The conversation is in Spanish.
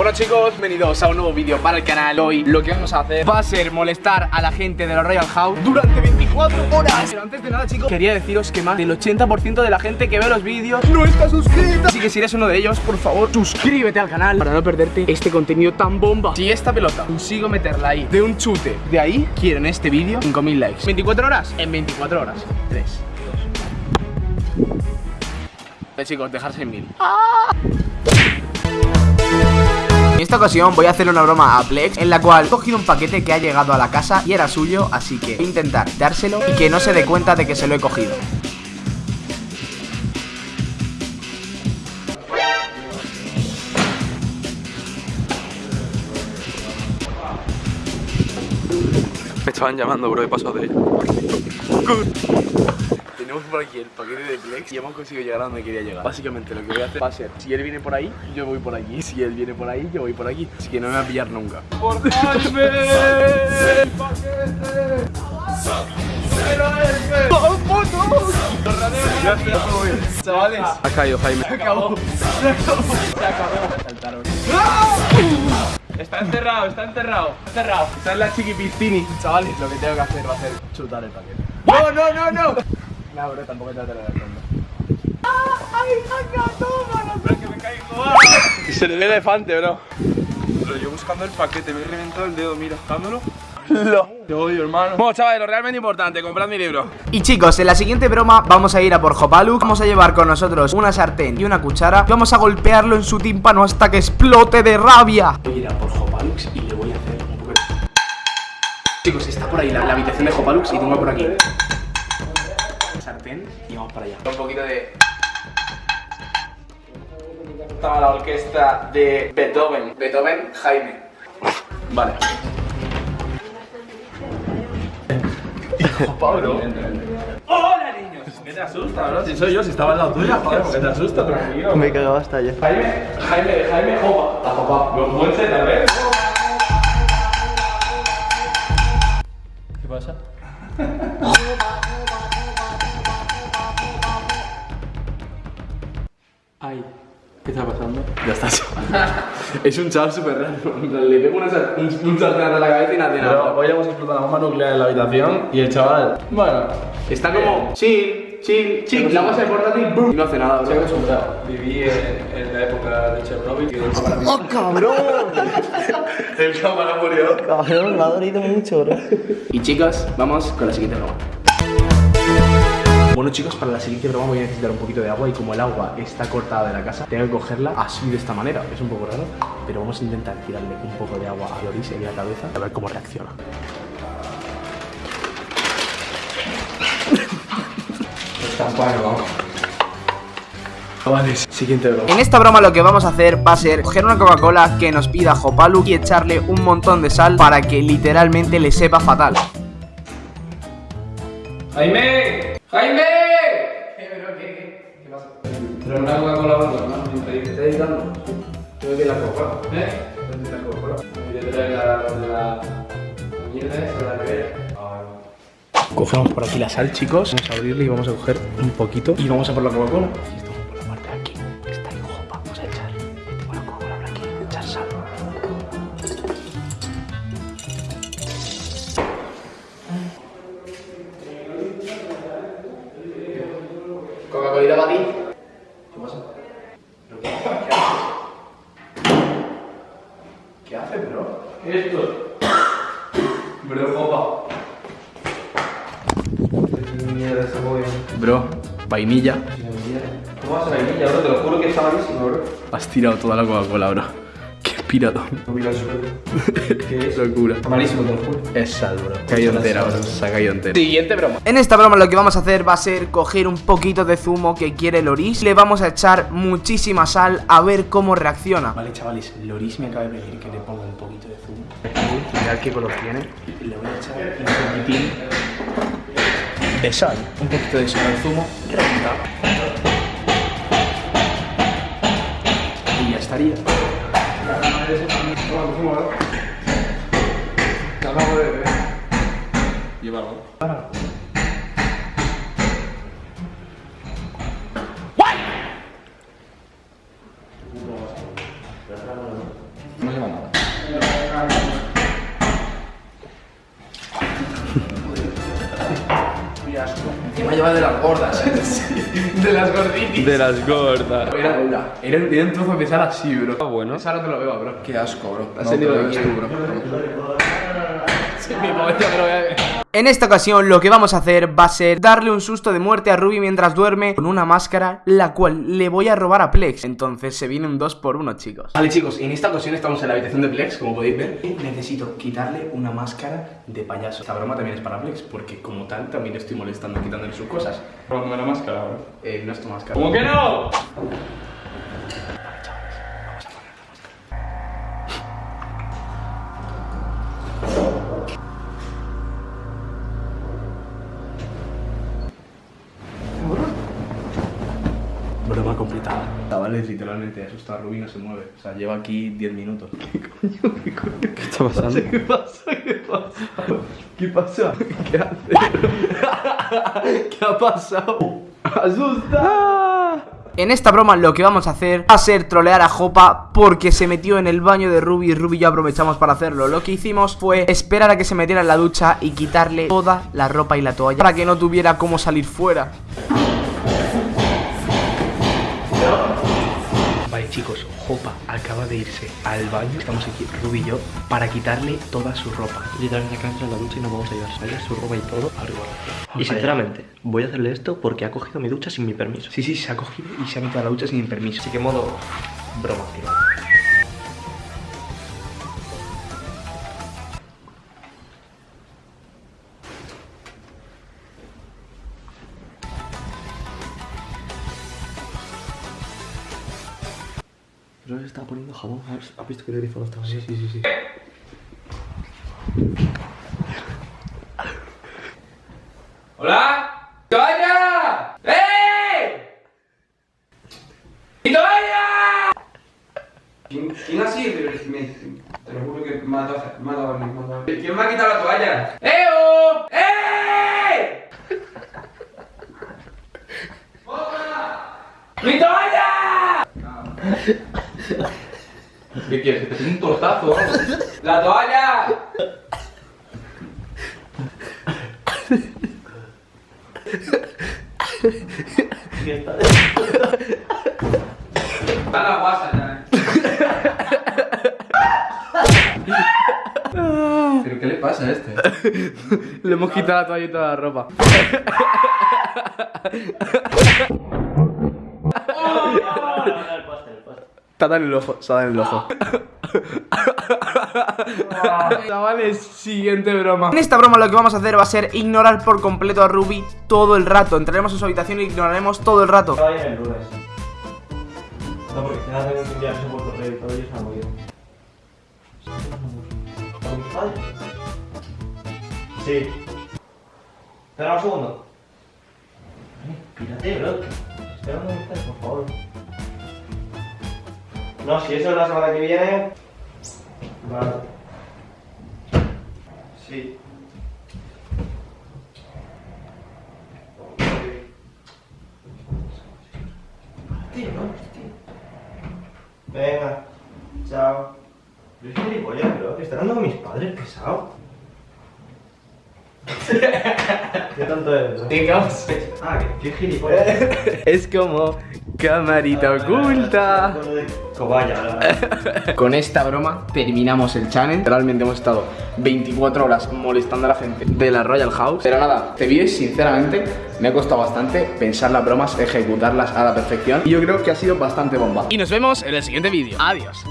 Bueno chicos, bienvenidos a un nuevo vídeo para el canal. Hoy lo que vamos a hacer va a ser molestar a la gente de la Royal House Durante 24 horas. Pero antes de nada chicos, quería deciros que más del 80% de la gente que ve los vídeos no está suscrita. Así que si eres uno de ellos, por favor, suscríbete al canal Para no perderte este contenido tan bomba. Si esta pelota consigo meterla ahí de un chute De ahí, quiero en este vídeo 5000 likes. 24 horas, en 24 horas. 3, 2 chicos, dejarse en mil En esta ocasión voy a hacer una broma a Plex en la cual he cogido un paquete que ha llegado a la casa y era suyo, así que voy a intentar dárselo y que no se dé cuenta de que se lo he cogido. Me estaban llamando, bro, he pasado de Tenemos por aquí el paquete de Plex y hemos conseguido llegar a donde quería llegar. Básicamente lo que voy a hacer va a ser, si él viene por ahí, yo voy por aquí. Si él viene por ahí, yo voy por aquí. Así que no me va a pillar nunca. ¡Por Jaime! ¡El paquete! Chavales, Ha caído Jaime. se acabó. Se acabó. Se acabó. Saltaron. Está encerrado, está encerrado. Está encerrado. Está en la chiquipistini. Chavales, lo que tengo que hacer va a ser chutar el paquete. ¡No, no, no, no! No, bro, tampoco te la ¡Ay, saca, tómalo! Pero que me caigo. ¡Ah! Se le ve el elefante, bro. Pero yo buscando el paquete, me he reventado el dedo, mira, dándolo. Te odio, hermano. Bueno, chavales, lo realmente importante, comprad mi libro. Y chicos, en la siguiente broma vamos a ir a por Hopaluk, vamos a llevar con nosotros una sartén y una cuchara y vamos a golpearlo en su tímpano hasta que explote de rabia. Voy a ir a por Hopalux y le voy a hacer un de... Chicos, está por ahí la, la habitación de Hopalux y tengo por aquí y vamos para allá. Un poquito de... Estaba la orquesta de Beethoven. Beethoven, Jaime. Vale. Pablo. ¡Hola, niños! ¿Qué te asusta, bro? Si soy yo, si estaba al lado tuyo, joder, ¿por qué te asusta? Tranquilo. Me cagaba hasta ya. Jaime, Jaime, Jaime, Jopa. La Jopa. Los buen Z, ¿ves? ¿Qué pasa? Ya está. es un chaval súper raro. En Le pego una sar- un, a la cabeza y no hace Pero nada. hoy hemos explotado la bomba nuclear en la habitación y el chaval, bueno, Está como chill, chill, chill. La base de portátil, boom. Y no hace nada, se ha acostumbrado. Viví en, en la época de Chernobyl y el cámara ¡Oh, cabrón! El cámara murió. Cabrón, me ha dolido mucho, bro. Y chicos, vamos con la siguiente broma. Bueno chicos, para la siguiente broma voy a necesitar un poquito de agua y como el agua está cortada de la casa, tengo que cogerla así de esta manera. Es un poco raro, pero vamos a intentar tirarle un poco de agua a Loris en la cabeza a ver cómo reacciona. Chavales, siguiente broma. En esta broma lo que vamos a hacer va a ser coger una Coca-Cola que nos pida Hopaluk y echarle un montón de sal para que literalmente le sepa fatal. ¡Jaime! ¡Jaime! Pero una Coca-Cola bueno, ¿no? Increíble. ¿Te estás editando? Tengo que ir a la Coca-Cola. ¿Eh? ¿Dónde está la Coca-Cola? Voy a traer la mierda esa, la nevera. Cogemos por aquí la sal, chicos. Vamos a abrirle y vamos a coger un poquito. Y vamos a por la Coca-Cola. Bro, copa. Mierda, esa joven. Bro, vainilla. ¿Cómo vas a vainilla, bro? Te lo juro que está malísimo, bro. Has tirado toda la Coca-Cola, bro. No suerte. ¿Qué es? Locura. Está malísimo, te lo juro. Es sal, bro. Se ha caído entera, bro. Se ha caído entera. Siguiente broma. En esta broma lo que vamos a hacer va a ser coger un poquito de zumo que quiere Loris, le vamos a echar muchísima sal a ver cómo reacciona. Vale, chavales, Loris me acaba de pedir que le ponga un poquito de zumo. Mirad qué color tiene. Le voy a echar un poquitín de sal. Un poquito de sal al zumo. Reventado. Y ya estaría. Llévalo. Va a llevar de las gordas. de las gorditis. De las gordas. Era, era, era, era un trozo de sal así, bro. Ah, bueno. Esa no te lo veo, bro. Qué asco, bro. Has No, tenido aquí. tú, bro. Sí, mi momento que lo voy a ver. En esta ocasión lo que vamos a hacer va a ser darle un susto de muerte a Ruby mientras duerme con una máscara, la cual le voy a robar a Plex. Entonces se viene un 2 por 1 chicos. Vale chicos, en esta ocasión estamos en la habitación de Plex, como podéis ver y Necesito quitarle una máscara de payaso Esta broma también es para Plex, porque como tal también estoy molestando quitándole sus cosas Probándome la máscara, bro. eh, No es tu máscara ¿Cómo que no? Chavales, literalmente asustado a Ruby no se mueve O sea, lleva aquí 10 minutos ¿Qué está pasando? ¿Qué pasa? ¿Qué pasa? ¿Qué pasa? ¿Qué hace? ¿Qué ha pasado? ¡Asusta! En esta broma lo que vamos a hacer va a ser trolear a Jopa porque se metió en el baño de Ruby y Ruby y yo aprovechamos para hacerlo. Lo que hicimos fue esperar a que se metiera en la ducha y quitarle toda la ropa y la toalla para que no tuviera cómo salir fuera. Chicos, Jopa acaba de irse al baño Estamos aquí, Ruby y yo, para quitarle toda su ropa Literalmente acá entra en la ducha y nos vamos a llevar ¿sabes? su ropa y todo. Y sinceramente, voy a hacerle esto porque ha cogido mi ducha sin mi permiso. Sí, sí, se ha cogido y se ha metido a la ducha sin permiso Así que modo broma activado. Pero le estaba poniendo jabón. ¿Has visto que el grifo no estaba bien? Sí, sí, sí. ¡Hola! ¡Toalla! ¡Eh! ¡Mi toalla! ¿Quién, quién ha sido? Me- te lo juro que me ha dado, me ha dado, me ha dado. ¿Quién me ha quitado la toalla? ¡Eo! ¡Eh! ¡Mi toalla! ¿Qué quieres? ¿Que te tire un tortazo o algo? ¡La toalla! Está la guasa ya. ¿Pero qué le pasa a este? Le hemos quitado la toalla y toda la ropa Está en el ojo, está en el ojo Chavales, siguiente broma En esta broma lo que vamos a hacer va a ser ignorar por completo a Ruby todo el rato. Entraremos en su habitación y ignoraremos todo el rato. No, porque por correo y todo. Sí. Espera un segundo. Pírate, bro. Espera un momento, por favor. No, si eso es la semana que viene. Vale. Sí. Tío. Venga, chao. Yo soy gilipollas, bro. Que están dando con mis padres, pesado. Qué eres, bro. Digamos Ah, que qué gilipollas. Es como camarita oculta. Cobaya, ¿verdad? Con esta broma terminamos el channel Realmente hemos estado 24 horas molestando a la gente de la Royal House. Pero nada, este vídeo sinceramente me ha costado bastante pensar las bromas, ejecutarlas a la perfección. Y yo creo que ha sido bastante bomba. Y nos vemos en el siguiente vídeo. Adiós